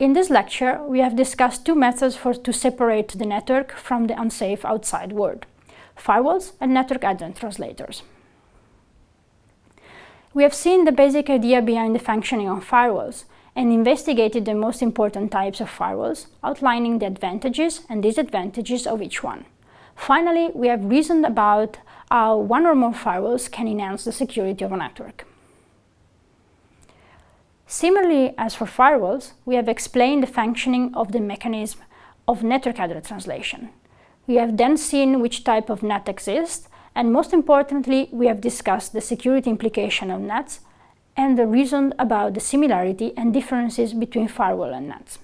In this lecture, we have discussed two methods for to separate the network from the unsafe outside world, firewalls and network address translators. We have seen the basic idea behind the functioning of firewalls and investigated the most important types of firewalls, outlining the advantages and disadvantages of each one. Finally, we have reasoned about how one or more firewalls can enhance the security of a network. Similarly as for firewalls, we have explained the functioning of the mechanism of network address translation. We have then seen which type of NAT exists, and most importantly, we have discussed the security implication of NATs and the reason about the similarity and differences between firewall and NATs.